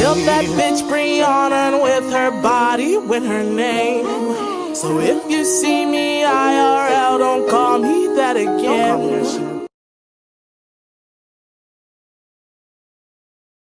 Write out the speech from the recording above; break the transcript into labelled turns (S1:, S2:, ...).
S1: Built that bitch Brianna with her body, with her name. So if you see me IRL, don't call me that again.